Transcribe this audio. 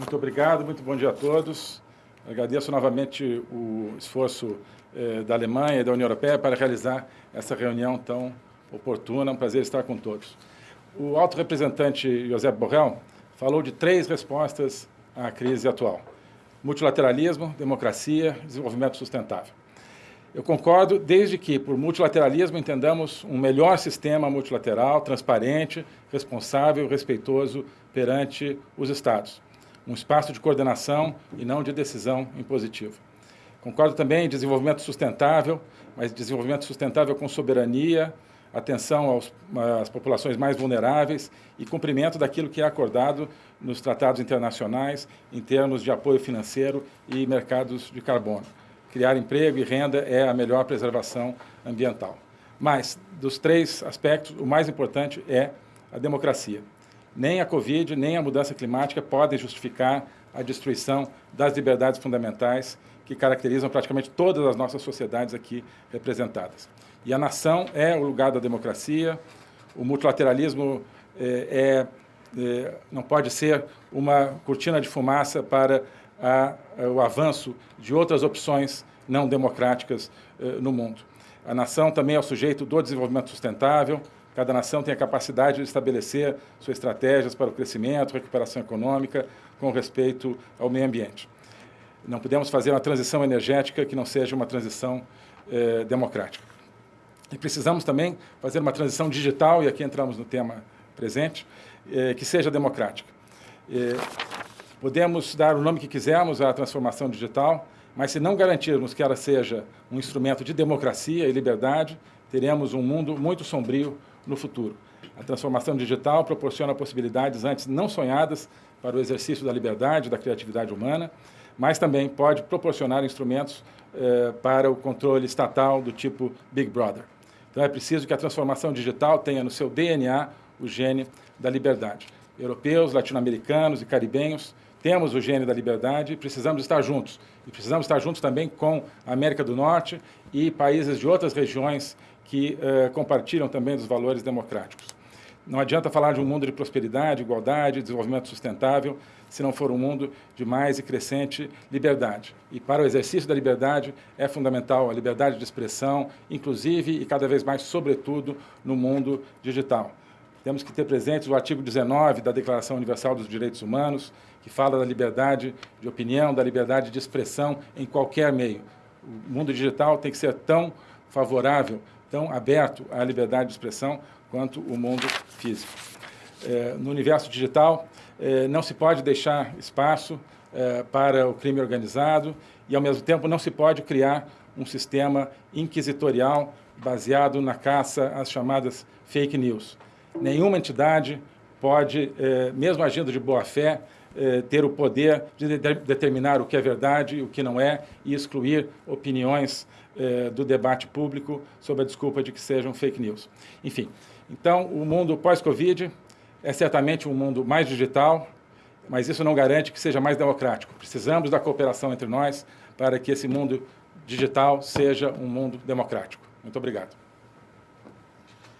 Muito obrigado, muito bom dia a todos. Agradeço novamente o esforço eh, da Alemanha e da União Europeia para realizar essa reunião tão oportuna. É um prazer estar com todos. O alto representante José Borrell falou de três respostas à crise atual. Multilateralismo, democracia, desenvolvimento sustentável. Eu concordo, desde que, por multilateralismo, entendamos um melhor sistema multilateral, transparente, responsável, respeitoso perante os Estados um espaço de coordenação e não de decisão impositiva. Concordo também em desenvolvimento sustentável, mas desenvolvimento sustentável com soberania, atenção aos, às populações mais vulneráveis e cumprimento daquilo que é acordado nos tratados internacionais em termos de apoio financeiro e mercados de carbono. Criar emprego e renda é a melhor preservação ambiental. Mas, dos três aspectos, o mais importante é a democracia. Nem a Covid, nem a mudança climática podem justificar a destruição das liberdades fundamentais que caracterizam praticamente todas as nossas sociedades aqui representadas. E a nação é o lugar da democracia, o multilateralismo é, é, é não pode ser uma cortina de fumaça para a, o avanço de outras opções não democráticas no mundo. A nação também é o sujeito do desenvolvimento sustentável, Cada nação tem a capacidade de estabelecer suas estratégias para o crescimento, recuperação econômica, com respeito ao meio ambiente. Não podemos fazer uma transição energética que não seja uma transição eh, democrática. E precisamos também fazer uma transição digital, e aqui entramos no tema presente, eh, que seja democrática. Eh, podemos dar o nome que quisermos à transformação digital, mas se não garantirmos que ela seja um instrumento de democracia e liberdade, teremos um mundo muito sombrio no futuro. A transformação digital proporciona possibilidades antes não sonhadas para o exercício da liberdade da criatividade humana, mas também pode proporcionar instrumentos eh, para o controle estatal do tipo Big Brother. Então é preciso que a transformação digital tenha no seu DNA o gene da liberdade. Europeus, latino-americanos e caribenhos temos o gene da liberdade e precisamos estar juntos. E precisamos estar juntos também com a América do Norte e países de outras regiões que uh, compartilham também dos valores democráticos. Não adianta falar de um mundo de prosperidade, igualdade, desenvolvimento sustentável, se não for um mundo de mais e crescente liberdade. E para o exercício da liberdade é fundamental a liberdade de expressão, inclusive e cada vez mais, sobretudo, no mundo digital. Temos que ter presentes o artigo 19 da Declaração Universal dos Direitos Humanos, que fala da liberdade de opinião, da liberdade de expressão em qualquer meio. O mundo digital tem que ser tão favorável tão aberto à liberdade de expressão quanto o mundo físico. É, no universo digital, é, não se pode deixar espaço é, para o crime organizado e, ao mesmo tempo, não se pode criar um sistema inquisitorial baseado na caça às chamadas fake news. Nenhuma entidade pode, é, mesmo agindo de boa fé, é, ter o poder de determinar o que é verdade e o que não é e excluir opiniões é, do debate público sob a desculpa de que sejam fake news. Enfim, então o mundo pós-Covid é certamente um mundo mais digital, mas isso não garante que seja mais democrático. Precisamos da cooperação entre nós para que esse mundo digital seja um mundo democrático. Muito obrigado.